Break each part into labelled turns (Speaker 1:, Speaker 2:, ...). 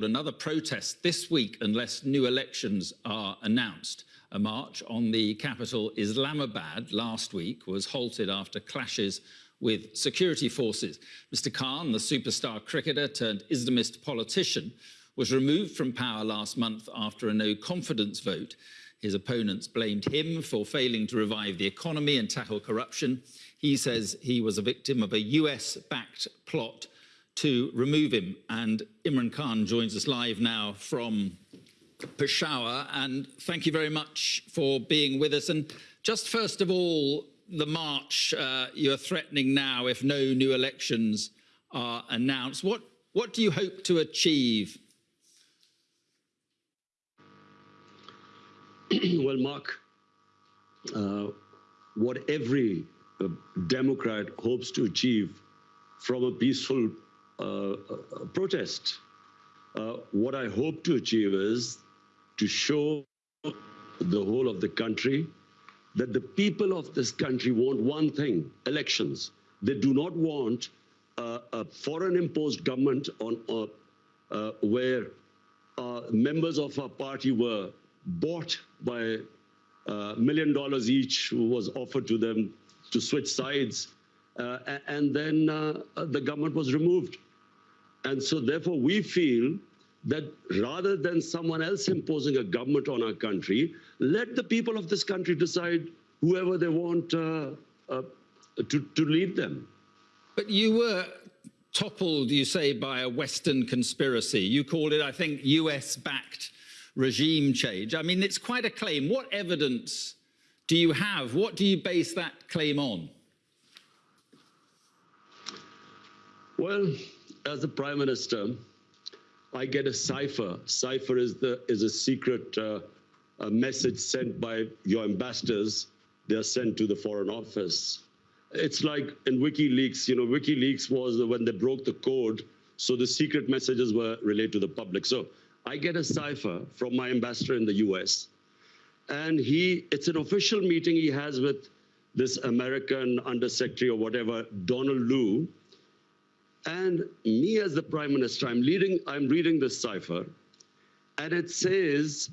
Speaker 1: another protest this week unless new elections are announced. A march on the capital Islamabad last week was halted after clashes with security forces. Mr. Khan, the superstar cricketer turned Islamist politician, was removed from power last month after a no confidence vote. His opponents blamed him for failing to revive the economy and tackle corruption. He says he was a victim of a US backed plot to remove him. And Imran Khan joins us live now from Peshawar. And thank you very much for being with us. And just first of all, the march uh, you're threatening now if no new elections are announced. What, what do you hope to achieve?
Speaker 2: well, Mark, uh, what every uh, Democrat hopes to achieve from a peaceful protest. Uh, what I hope to achieve is to show the whole of the country that the people of this country want one thing, elections. They do not want uh, a foreign imposed government on uh, uh, where uh, members of our party were bought by a million dollars each was offered to them to switch sides. And then the government was removed. And so therefore we feel that rather than someone else imposing a government on our country, let the people of this country decide whoever they want uh, uh, to, to lead them.
Speaker 1: But you were toppled, you say, by a Western conspiracy. You called it, I think, US-backed regime change. I mean, it's quite a claim. What evidence do you have? What do you base that claim on?
Speaker 2: Well, as the prime minister, I get a cipher. Cipher is the is a secret uh, a message sent by your ambassadors. They are sent to the foreign office. It's like in WikiLeaks. You know, WikiLeaks was when they broke the code, so the secret messages were relayed to the public. So I get a cipher from my ambassador in the U.S. And he, it's an official meeting he has with this American undersecretary or whatever, Donald Lu, and me as the prime minister, I'm, leading, I'm reading this cipher, and it says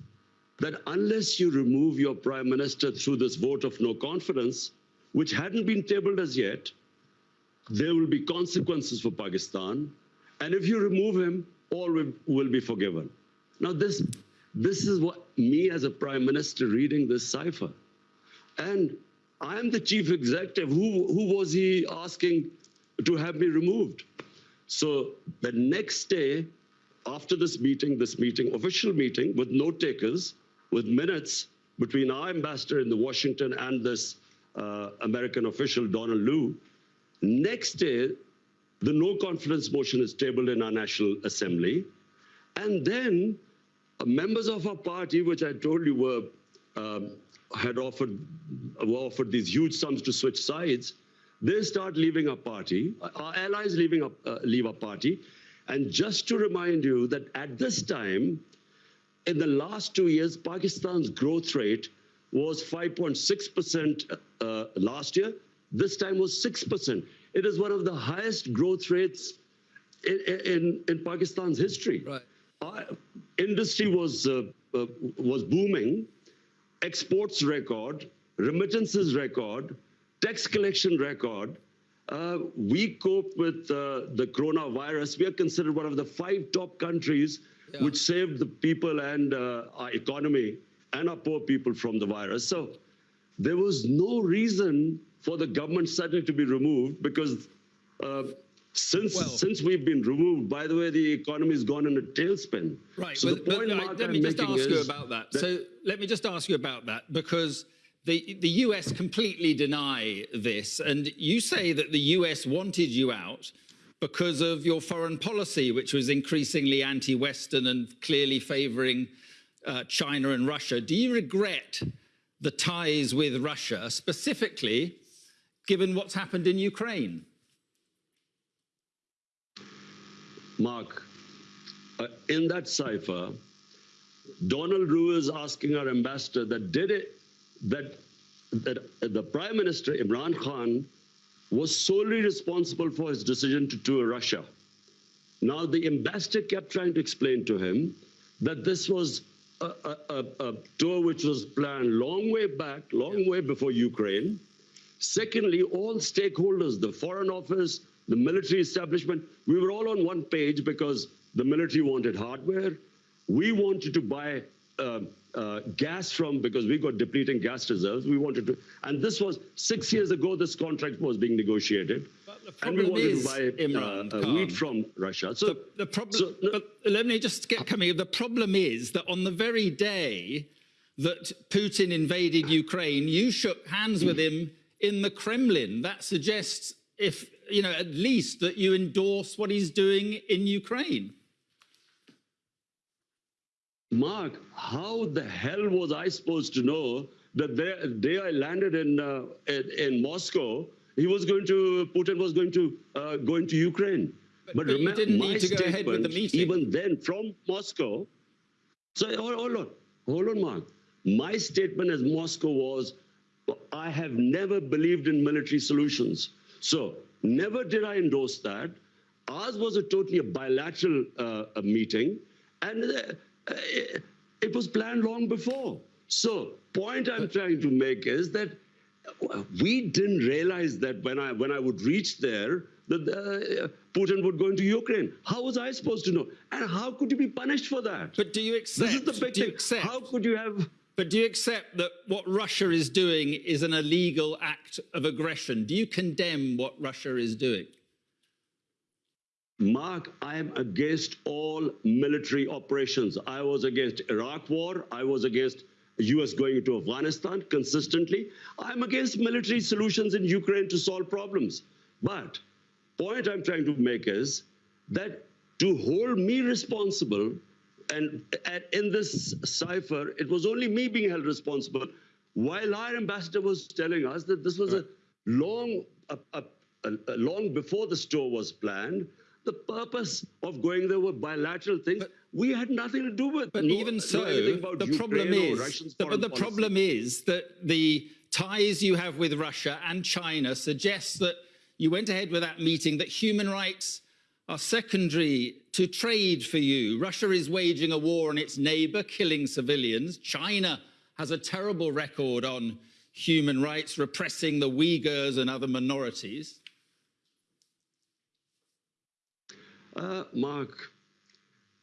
Speaker 2: that unless you remove your prime minister through this vote of no confidence, which hadn't been tabled as yet, there will be consequences for Pakistan. And if you remove him, all will, be forgiven. Now, this, this is what me as a prime minister reading this cipher. And I'm the chief executive. Who, who was he asking to have me removed? So the next day, after this meeting, this meeting, official meeting with note takers, with minutes between our ambassador in the Washington and this uh, American official, Donald Lu, next day, the no confidence motion is tabled in our National Assembly. And then uh, members of our party, which I told you were um, had offered were offered these huge sums to switch sides, they start leaving our party, our allies leaving our, uh, leave our party. And just to remind you that at this time, in the last two years, Pakistan's growth rate was 5.6% uh, last year. This time was 6%. It is one of the highest growth rates in, in, in Pakistan's history. Right. Our industry was, uh, uh, was booming, exports record, remittances record, tax collection record, uh, we cope with uh, the coronavirus. We are considered one of the five top countries yeah. which saved the people and uh, our economy and our poor people from the virus. So there was no reason for the government suddenly to be removed because uh, since well, since we've been removed, by the way, the economy has gone in a tailspin.
Speaker 1: Right. So but, the point but, let me just ask you about that. that. So let me just ask you about that because the, the US completely deny this, and you say that the US wanted you out because of your foreign policy, which was increasingly anti-Western and clearly favouring uh, China and Russia. Do you regret the ties with Russia, specifically given what's happened in Ukraine?
Speaker 2: Mark, uh, in that cipher, Donald Lu is asking our ambassador that did it that, that the Prime Minister, Imran Khan, was solely responsible for his decision to tour Russia. Now, the ambassador kept trying to explain to him that this was a, a, a, tour which was planned long way back, long way before Ukraine. Secondly, all stakeholders, the Foreign Office, the military establishment, we were all on one page because the military wanted hardware. We wanted to buy uh, uh, gas from because we got depleting gas reserves. We wanted to, and this was six years ago. This contract was being negotiated,
Speaker 1: the
Speaker 2: and we wanted
Speaker 1: is,
Speaker 2: to buy
Speaker 1: Imran
Speaker 2: uh, uh,
Speaker 1: Khan,
Speaker 2: wheat from Russia. So
Speaker 1: the, the problem,
Speaker 2: so, no-
Speaker 1: but let me just get coming. The problem is that on the very day that Putin invaded Ukraine, you shook hands with him in the Kremlin. That suggests, if you know, at least that you endorse what he's doing in Ukraine.
Speaker 2: Mark, how the hell was I supposed to know that the day I landed in, uh, in in Moscow, he was going to Putin was going to uh, go into Ukraine?
Speaker 1: but you
Speaker 2: remember, my
Speaker 1: need to go ahead with the
Speaker 2: statement,
Speaker 1: meeting.
Speaker 2: Even then, from Moscow. So hold, hold on, hold on, Mark. My statement as Moscow was, I have never believed in military solutions. So never did I endorse that. Ours was a totally a bilateral uh, a meeting, and uh, it was planned long before. So point I'm trying to make is that we didn't realize that when I when I would reach there that uh, Putin would go into Ukraine. How was I supposed to know? And how could you be punished for that?
Speaker 1: But do you accept?
Speaker 2: this is the big thing.
Speaker 1: accept?
Speaker 2: How could you have?
Speaker 1: But do you accept that what Russia is doing is an illegal act of aggression? Do you condemn what Russia is doing?
Speaker 2: Mark, I am against all military operations. I was against Iraq war. I was against US going into Afghanistan consistently. I'm against military solutions in Ukraine to solve problems. But point I'm trying to make is that to hold me responsible and, and in this cipher, it was only me being held responsible while our ambassador was telling us that this was a long, a, a, a, long before the store was planned. The purpose of going there were bilateral things we had nothing to do with.
Speaker 1: But
Speaker 2: no-
Speaker 1: even so, the problem
Speaker 2: Ukraine or
Speaker 1: is, the, but the
Speaker 2: policy.
Speaker 1: problem is that the ties you have with Russia and China suggests that you went ahead with that meeting, that human rights are secondary to trade for you. Russia is waging a war on its neighbor, killing civilians. China has a terrible record on human rights, repressing the Uyghurs and other minorities.
Speaker 2: Uh, Mark,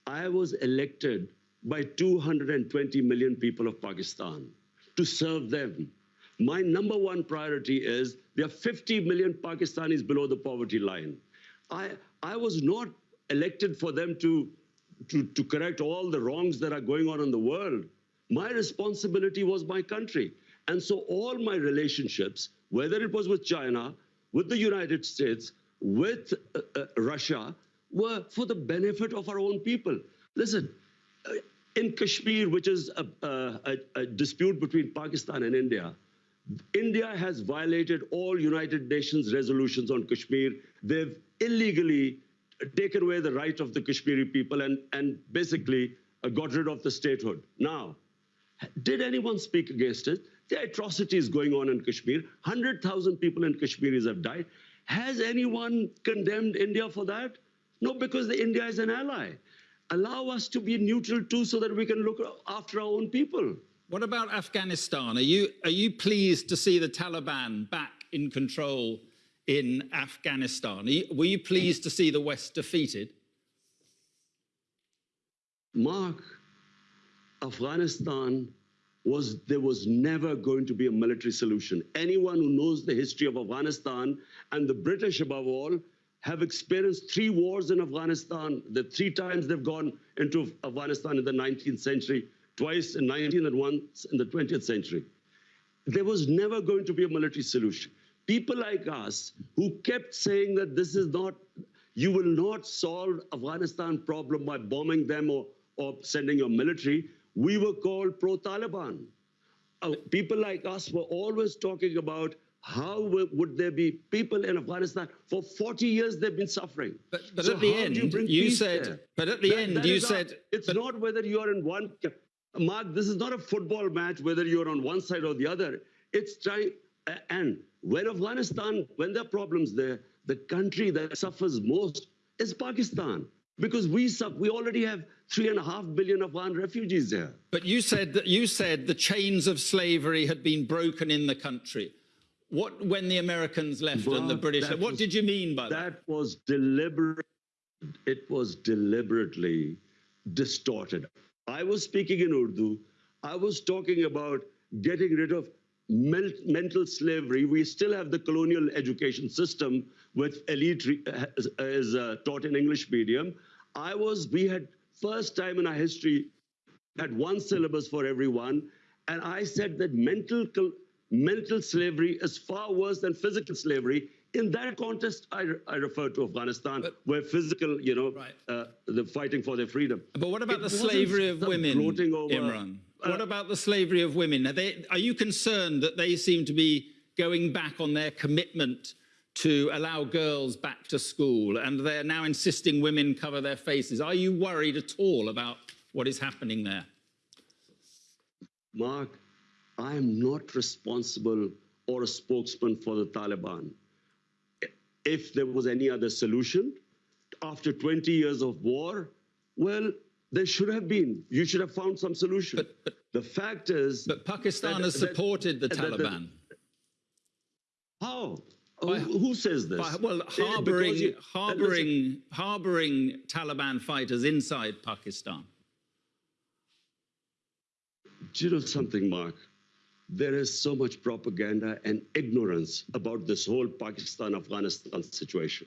Speaker 2: I was elected by 220 million people of Pakistan to serve them. My number one priority is there are 50 million Pakistanis below the poverty line. I, I was not elected for them to, to, to correct all the wrongs that are going on in the world. My responsibility was my country. And so all my relationships, whether it was with China, with the United States, with uh, uh, Russia, were for the benefit of our own people. Listen, uh, in Kashmir, which is a, a, a dispute between Pakistan and India, India has violated all United Nations resolutions on Kashmir. They've illegally taken away the right of the Kashmiri people and, and basically uh, got rid of the statehood. Now, did anyone speak against it? The atrocities going on in Kashmir, 100,000 people in Kashmiris have died. Has anyone condemned India for that? No, because the India is an ally. Allow us to be neutral too so that we can look after our own people.
Speaker 1: What about Afghanistan? Are you, are you pleased to see the Taliban back in control in Afghanistan? You, were you pleased to see the West defeated?
Speaker 2: Mark, Afghanistan was there was never going to be a military solution. Anyone who knows the history of Afghanistan and the British above all have experienced three wars in Afghanistan. The three times they've gone into Afghanistan in the 19th century, twice in 19 and once in the 20th century. There was never going to be a military solution. People like us who kept saying that this is not, you will not solve Afghanistan problem by bombing them or, or sending your military, we were called pro-Taliban. Uh, people like us were always talking about how would there be people in Afghanistan for 40 years they've been suffering.
Speaker 1: But, but
Speaker 2: So
Speaker 1: at the end,
Speaker 2: you,
Speaker 1: you said,
Speaker 2: there?
Speaker 1: but at the
Speaker 2: That-
Speaker 1: end,
Speaker 2: that
Speaker 1: you said,
Speaker 2: it's
Speaker 1: but-
Speaker 2: not whether you are in one. Mark, this is not a football match whether you're on one side or the other. It's trying. And when Afghanistan, when there are problems there, the country that suffers most is Pakistan. because we we already have three and a half billion Afghan refugees there.
Speaker 1: But you said that you said the chains of slavery had been broken in the country. What when the Americans left and the British?
Speaker 2: that
Speaker 1: What
Speaker 2: was-
Speaker 1: did you mean by that?
Speaker 2: That was deliberate. It was deliberately distorted. I was speaking in Urdu. I was talking about getting rid of mental slavery. We still have the colonial education system, with elite is, uh, taught in English medium. I was. We had first time in our history had one syllabus for everyone, and I said that mental mental slavery is far worse than physical slavery. In that context, I, I refer to Afghanistan, where physical, you know,
Speaker 1: Right.
Speaker 2: uh, the fighting for their freedom.
Speaker 1: But what about
Speaker 2: It
Speaker 1: the slavery of
Speaker 2: the
Speaker 1: women,
Speaker 2: over-
Speaker 1: Imran?
Speaker 2: Uh,
Speaker 1: what about the slavery of women? Are, they, are you concerned that they seem to be going back on their commitment to allow girls back to school and they're now insisting women cover their faces? Are you worried at all about what is happening there?
Speaker 2: Mark, I am not responsible or a spokesman for the Taliban. If there was any other solution, after 20 years of war, well, there should have been. You should have found some solution.
Speaker 1: But- but-
Speaker 2: the fact is,
Speaker 1: But Pakistan
Speaker 2: that-
Speaker 1: has
Speaker 2: that-
Speaker 1: supported the
Speaker 2: that- that-
Speaker 1: Taliban.
Speaker 2: how?
Speaker 1: By-
Speaker 2: who, who says this?
Speaker 1: By, well,
Speaker 2: Eh,
Speaker 1: harboring,
Speaker 2: listen,
Speaker 1: harboring, harboring Taliban fighters inside Pakistan.
Speaker 2: Do you know something, Mark? There is so much propaganda and ignorance about this whole Pakistan Afghanistan situation.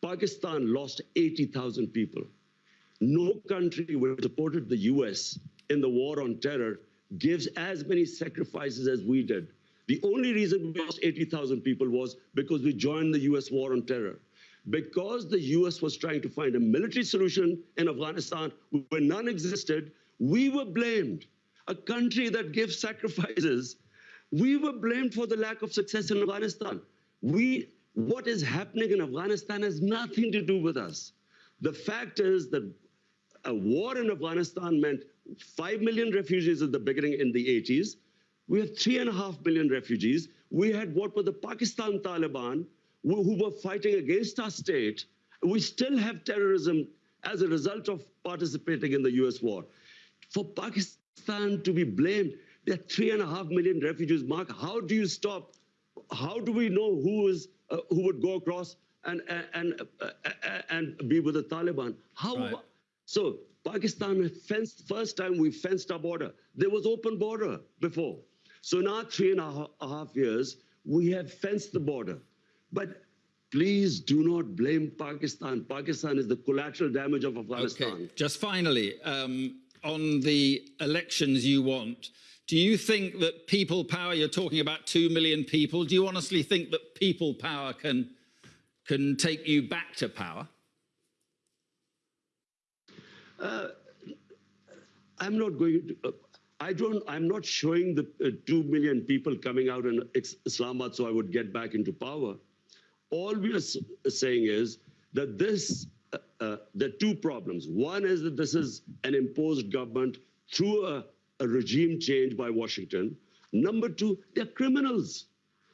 Speaker 2: Pakistan lost 80,000 people. No country which supported the US in the war on terror gives as many sacrifices as we did. The only reason we lost 80,000 people was because we joined the US war on terror. Because the US was trying to find a military solution in Afghanistan where none existed, we were blamed. A country that gives sacrifices, we were blamed for the lack of success in Afghanistan. We, what is happening in Afghanistan has nothing to do with us. The fact is that a war in Afghanistan meant 5 million refugees at the beginning in the 80s. We have 3.5 million refugees. We had what were the Pakistan Taliban who, were fighting against our state. We still have terrorism as a result of participating in the US war. For Pakistan to be blamed, there are 3.5 million refugees. Mark, how do you stop? How do we know who is uh, who would go across and and uh, uh, and be with the Taliban? How?
Speaker 1: Right.
Speaker 2: So Pakistan fenced, first time we fenced our border. There was open border before. So now three and a a half years, we have fenced the border. But please do not blame Pakistan. Pakistan is the collateral damage of Afghanistan.
Speaker 1: Okay, just finally, um, on the elections you want, do you think that people power, you're talking about 2 million people, do you honestly think that people power can, can take you back to power?
Speaker 2: I'm not going to. Uh, I don't. I'm not showing the uh, two million people coming out in Is- Islamabad so I would get back into power. All we are saying is that this. Uh, uh, there are two problems. One is that this is an imposed government through a, a regime change by Washington. Number two, they're criminals.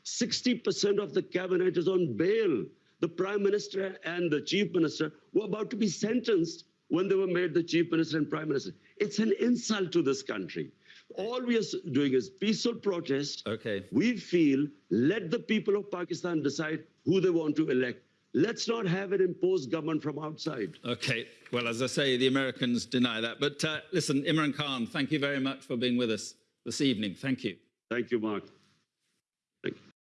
Speaker 2: 60% of the cabinet is on bail. The prime minister and the chief minister were about to be sentenced when they were made the chief minister and prime minister. It's an insult to this country. All we are doing is peaceful protest.
Speaker 1: Okay.
Speaker 2: We feel let the people of Pakistan decide who they want to elect. Let's not have an imposed government from outside.
Speaker 1: Okay, well, as I say, the Americans deny that. But uh, listen, Imran Khan, thank you very much for being with us this evening. Thank you.
Speaker 2: Thank you, Mark.